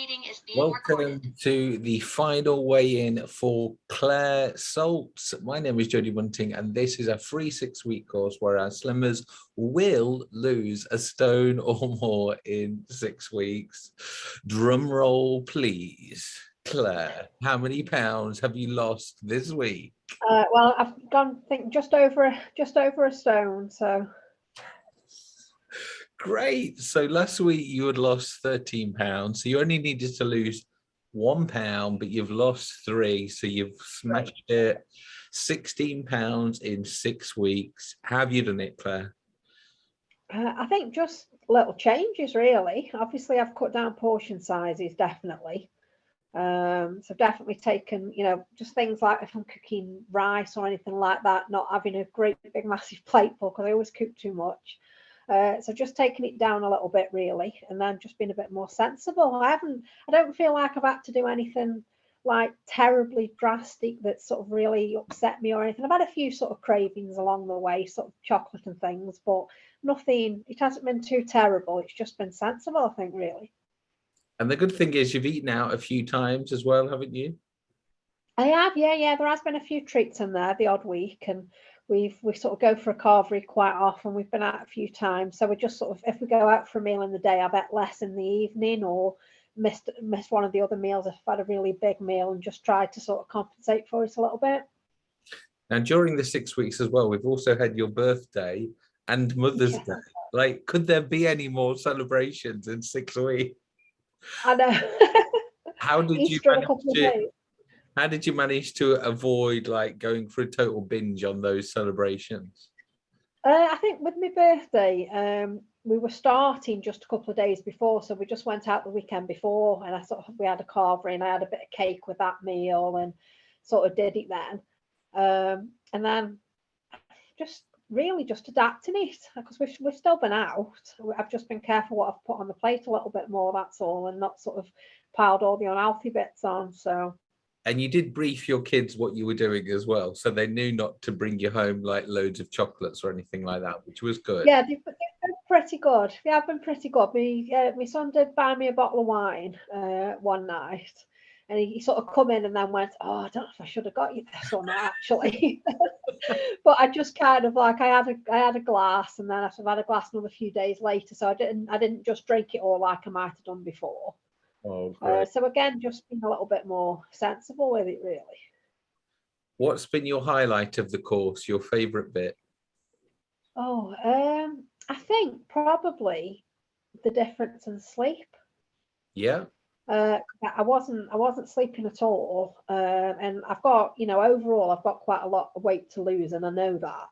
meeting is being Welcome recorded. to the final weigh-in for Claire Salts. My name is Jodie Bunting, and this is a free six-week course where our slimmers will lose a stone or more in six weeks. Drum roll, please. Claire, how many pounds have you lost this week? Uh, well, I've gone think just over a- just over a stone. So Great. So last week you had lost 13 pounds. So you only needed to lose one pound, but you've lost three. So you've smashed it 16 pounds in six weeks. Have you done it, Claire? uh, I think just little changes really. Obviously, I've cut down portion sizes definitely. Um, so I've definitely taken, you know, just things like if I'm cooking rice or anything like that, not having a great big massive plate full because I always cook too much. Uh, so just taking it down a little bit really, and then just being a bit more sensible. I haven't, I don't feel like I've had to do anything like terribly drastic that sort of really upset me or anything. I've had a few sort of cravings along the way, sort of chocolate and things, but nothing, it hasn't been too terrible. It's just been sensible, I think, really. And the good thing is you've eaten out a few times as well, haven't you? I have, yeah, yeah. There has been a few treats in there the odd week, and we've we sort of go for a carvery quite often. We've been out a few times, so we just sort of if we go out for a meal in the day, I bet less in the evening or missed missed one of the other meals if I've had a really big meal and just tried to sort of compensate for it a little bit. Now, during the six weeks as well, we've also had your birthday and Mother's Yeah. Day. Like, could there be any more celebrations in six weeks? I know. How did you Easter a manage couple of days. How did you manage to avoid like going for a total binge on those celebrations? Uh, I think with my birthday, um, we were starting just a couple of days before, so we just went out the weekend before, and I sort of we had a carvery, and I had a bit of cake with that meal, and sort of did it then, um, and then just really just adapting it because we've we've still been out. I've just been careful what I've put on the plate a little bit more. That's all, and not sort of piled all the unhealthy bits on. So And you did brief your kids what you were doing as well, so they knew not to bring you home like loads of chocolates or anything like that, which was good. Yeah, they've, been pretty good. They have been pretty good. Me, uh, my son did buy me a bottle of wine uh, one night, and he, sort of come in and then went, "Oh, I don't know if I should have got you this or not, actually." but I just kind of like I had a I had a glass, and then I sort of had a glass another few days later, so I didn't I didn't just drink it all like I might have done before. Oh, Uh, so again, just being a little bit more sensible with it, really. What's been your highlight of the course, your favourite bit? Oh, um, I think probably the difference in sleep. Yeah, uh, I wasn't I wasn't sleeping at all, um, and I've got you know overall I've got quite a lot of weight to lose, and I know that.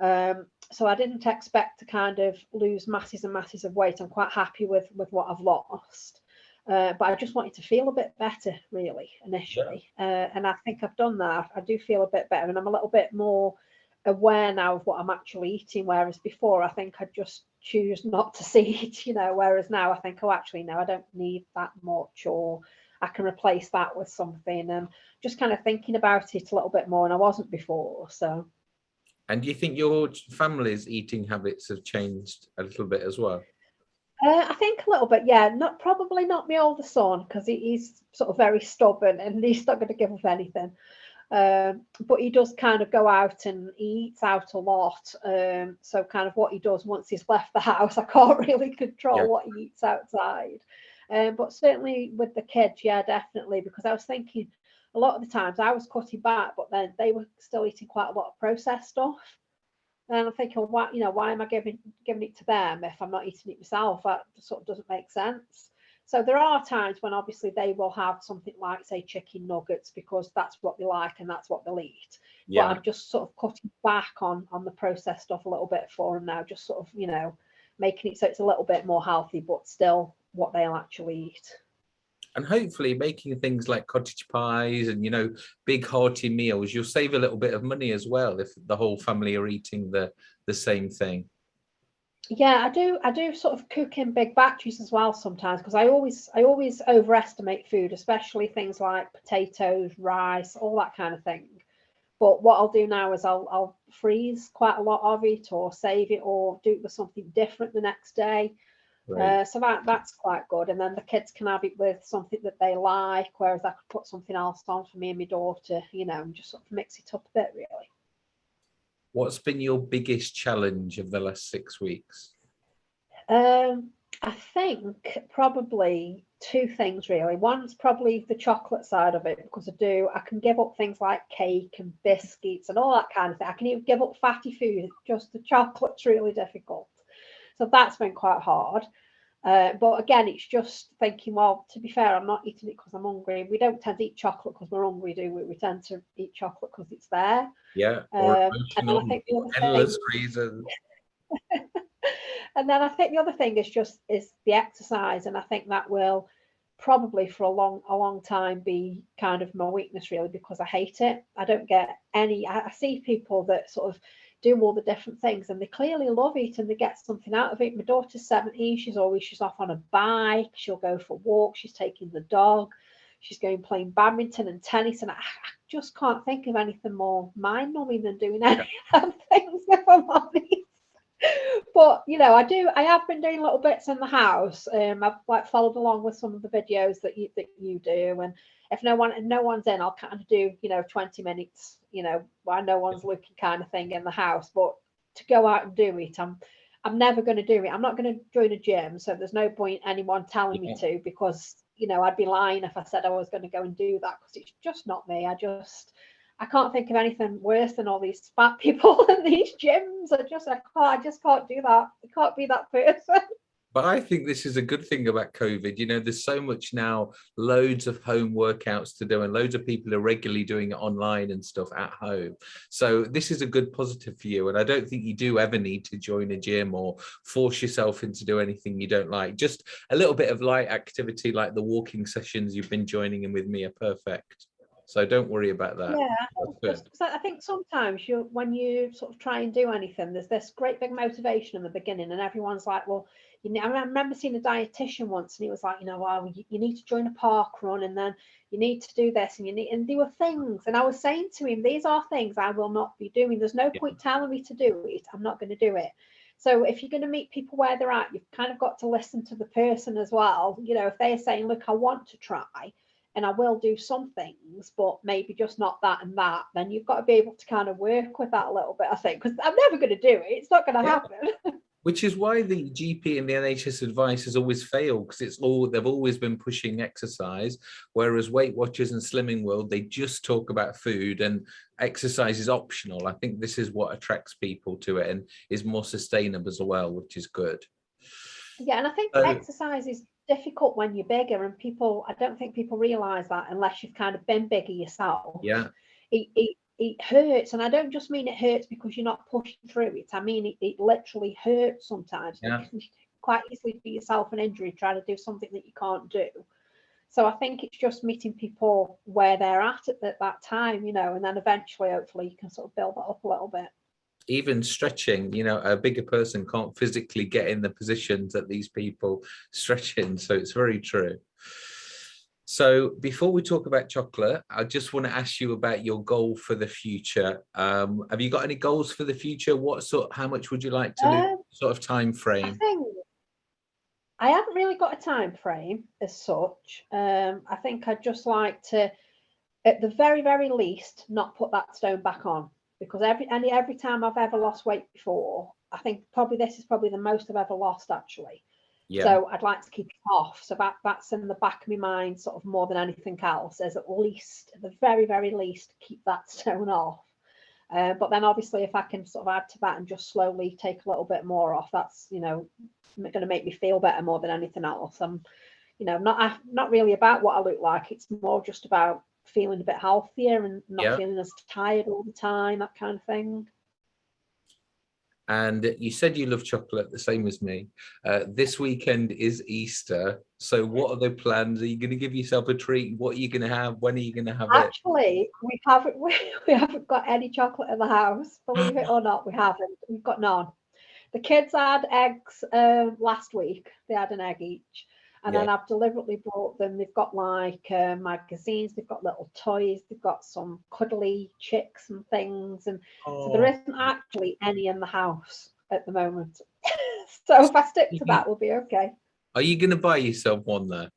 Um, so I didn't expect to kind of lose masses and masses of weight. I'm quite happy with with what I've lost, uh, but I just wanted to feel a bit better really initially, uh, and I think I've done that. I do feel a bit better, and I'm a little bit more aware now of what I'm actually eating. Whereas before, I think I'd just choose not to see it, you know. Whereas now, I think, oh, actually, no, I don't need that much, or I can replace that with something. And just kind of thinking about it a little bit more, and I wasn't before. So, and do you think your family's eating habits have changed a little bit as well? Uh, I think a little bit, yeah. Not probably not my older son because he, he's sort of very stubborn and he's not going to give up anything. Um, but he does kind of go out and he eats out a lot. Um, so kind of what he does once he's left the house, I can't really control Yeah. what he eats outside. Um, but certainly with the kids, yeah, definitely. Because I was thinking a lot of the times I was cutting back, but then they were still eating quite a lot of processed stuff. And I'm thinking, why, you know, why am I giving giving it to them if I'm not eating it myself? That sort of doesn't make sense. So there are times when obviously they will have something like, say, chicken nuggets because that's what they like and that's what they'll eat. But I'm just sort of cutting back on on the processed stuff a little bit for them now, just sort of, you know, making it so it's a little bit more healthy, but still what they'll actually eat. And hopefully making things like cottage pies and you know big hearty meals you'll save a little bit of money as well if the whole family are eating the the same thing Yeah, I do. I do sort of cook in big batches as well sometimes because I always I always overestimate food, especially things like potatoes, rice, all that kind of thing. But what I'll do now is I'll I'll freeze quite a lot of it or save it or do it with something different the next day. Uh, so that that's quite good. And then the kids can have it with something that they like, whereas I could put something else on for me and my daughter, you know, and just sort of mix it up a bit really. What's been your biggest challenge of the last six weeks? Um, I think probably two things really. One's probably the chocolate side of it because I do, I can give up things like cake and biscuits and all that kind of thing. I can even give up fatty food, just the chocolate's really difficult. So that's been quite hard. Uh, but again, it's just thinking, well, to be fair, I'm not eating it because I'm hungry. We don't tend to eat chocolate because we're hungry, do we? We tend to eat chocolate because it's there. Yeah. Um, and then I think the other endless thing, reasons. and then I think the other thing is just is the exercise, and I think that will probably for a long a long time be kind of my weakness really because I hate it. I don't get any. I, I see people that sort of do all the different things and they clearly love it and they get something out of it. My daughter's 17, she's always she's off on a bike, she'll go for walks, she's taking the dog, she's going playing badminton and tennis, and I, I just can't think of anything more mind numbing than doing any of them things if I'm honest but you know, I do. I have been doing little bits in the house. Um, I've like followed along with some of the videos that you that you do, and if no one no one's in, I'll kind of do you know twenty minutes. You know, while no one's looking, kind of thing in the house. But to go out and do it, I'm I'm never going to do it. I'm not going to join a gym, so there's no point anyone telling yeah. me to because you know I'd be lying if I said I was going to go and do that because it's just not me. I just I can't think of anything worse than all these fat people in these gyms. I just I can't I just can't do that. I can't be that person. But I think this is a good thing about COVID. You know, there's so much now, loads of home workouts to do, and loads of people are regularly doing it online and stuff at home. So this is a good positive for you. And I don't think you do ever need to join a gym or force yourself into do anything you don't like. Just a little bit of light activity like the walking sessions you've been joining in with me are perfect. So don't worry about that. Yeah, I think sometimes you, when you sort of try and do anything, there's this great big motivation in the beginning, and everyone's like, "Well, you know." I remember seeing a dietitian once, and he was like, "You know, well, you, you need to join a park run, and then you need to do this, and you need." And there were things, and I was saying to him, "These are things I will not be doing. There's no yeah. point telling me to do it. I'm not going to do it." So if you're going to meet people where they're at, you've kind of got to listen to the person as well. You know, if they're saying, "Look, I want to try," and I will do some things, but maybe just not that and that, then you've got to be able to kind of work with that a little bit, I think, because I'm never going to do it. It's not going to yeah. happen. Which is why the GP and the NHS advice has always failed because it's all they've always been pushing exercise, whereas Weight Watchers and Slimming World they just talk about food and exercise is optional. I think this is what attracts people to it and is more sustainable as well, which is good. Yeah, and I think so, exercise is difficult when you're bigger and people i don't think people realize that unless you've kind of been bigger yourself. Yeah. It, it, it hurts and i don't just mean it hurts because you're not pushing through it. I mean it, it literally hurts sometimes. Yeah. quite easily do yourself an injury trying to do something that you can't do. So i think it's just meeting people where they're at at, at that time you know and then eventually hopefully you can sort of build that up a little bit even stretching, you know, a bigger person can't physically get in the positions that these people stretch in. So it's very true. So before we talk about chocolate, I just want to ask you about your goal for the future. Um, have you got any goals for the future? What sort, how much would you like to um, sort of time frame? I think I haven't really got a time frame as such. Um, I think I'd just like to, at the very, very least, not put that stone back on because every and every time I've ever lost weight before, I think probably this is probably the most I've ever lost actually. Yeah. So I'd like to keep it off. So that that's in the back of my mind, sort of more than anything else, is at least, at the very, very least, keep that stone off. Uh, but then obviously if I can sort of add to that and just slowly take a little bit more off, that's you know going to make me feel better more than anything else. I'm, you know, not not really about what I look like. It's more just about feeling a bit healthier and not yeah. feeling as tired all the time, that kind of thing. And you said you love chocolate, the same as me. Uh, this weekend is Easter. So what are the plans? Are you going to give yourself a treat? What are you going to have? When are you going to have Actually, it? Actually, we haven't, we, we haven't got any chocolate in the house. Believe it or not, we haven't. We've got none. The kids had eggs uh, last week. They had an egg each and yeah. then I've deliberately brought them. They've got like uh, magazines, they've got little toys, they've got some cuddly chicks and things, and oh. so there oh. isn't actually any in the house at the moment. so if I stick to that, we'll be okay. Are you going to buy yourself one there?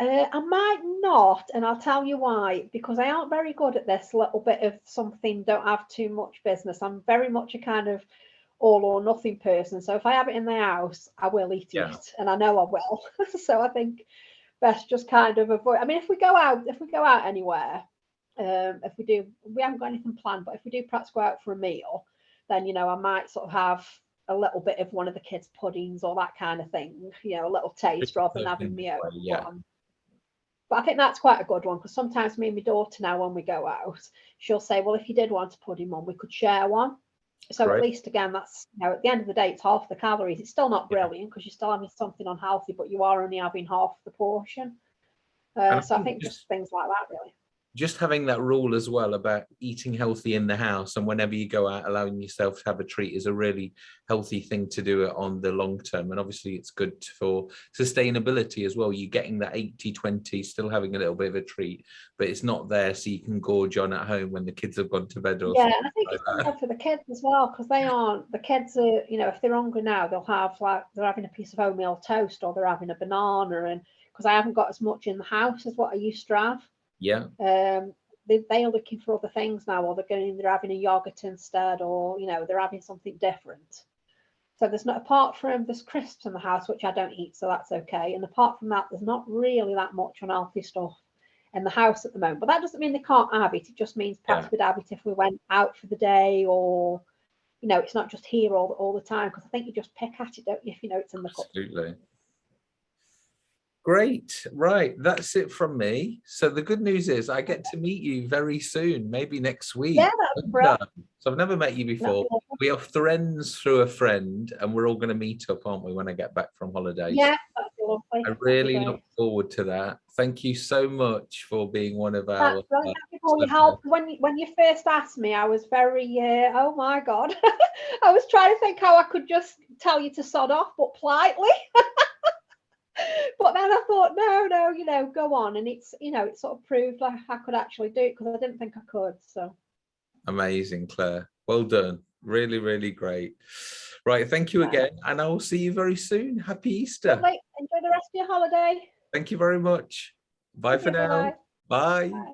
Uh, I might not, and I'll tell you why. Because I aren't very good at this little bit of something. Don't have too much business. I'm very much a kind of all or nothing person. So if I have it in the house, I will eat Yeah. it, and I know I will. so I think best just kind of avoid. I mean, if we go out, if we go out anywhere, um, if we do, we haven't got anything planned, but if we do perhaps go out for a meal, then you know I might sort of have a little bit of one of the kids' puddings or that kind of thing. You know, a little taste rather than having me own yeah. one. But I think that's quite a good one because sometimes me and my daughter now, when we go out, she'll say, "Well, if you did want a pudding, mum, we could share one." So at least again, that's you know, at the end of the day, it's half the calories. It's still not brilliant because you're still having something unhealthy, but you are only having half the portion. Uh, so I think think just- just things like that, really. Just having that rule as well about eating healthy in the house and whenever you go out allowing yourself to have a treat is a really healthy thing to do it on the long term. And obviously it's good for sustainability as well. You're getting that 80 20 still having a little bit of a treat but it's not there so you can gorge on at home when the kids have gone to bed or Yeah, I think like it's good for the kids as well because they aren't the kids are you know if they're hungry now they'll have like they're having a piece of oatmeal toast or they're having a banana and because I haven't got as much in the house as what I used to have. Yeah um, they, they are looking for other things now, or they're going, they're having a yogurt instead, or you know, they're having something different. So there's not apart from there's crisps in the house, which I don't eat, so that's okay. And apart from that, there's not really that much unhealthy stuff in the house at the moment. But that doesn't mean they can't have it. It just means perhaps Yeah. we'd have it if we went out for the day, or you know, it's not just here all all the time. Because I think you just pick at it, don't you, if you know it's in the cup. Absolutely. Great. Right. That's it from me. So the good news is I get to meet you very soon, maybe next week. Yeah, that's Linda. So I've never met you before. be lovely. We are friends through a friend and we're all going to meet up, aren't we, when I get back from holidays? Yeah, lovely. I really look forward to that. Thank you so much for being one of our. That's uh, Thank for all your listeners. help. When you, when you first asked me, I was very, uh, oh my God. I was trying to think how I could just tell you to sod off, but politely. but then I thought, no, no, you know, go on. And it's, you know, it sort of proved like I could actually do it because I didn't think I could. So Amazing, Claire. Well done. Really, really great. Right. Thank you again. And I will see you very soon. Happy Easter. lovely. enjoy the rest of your holiday. Thank you very much. Bye for now. bye-bye. Bye. Bye.